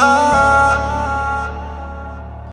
Oh.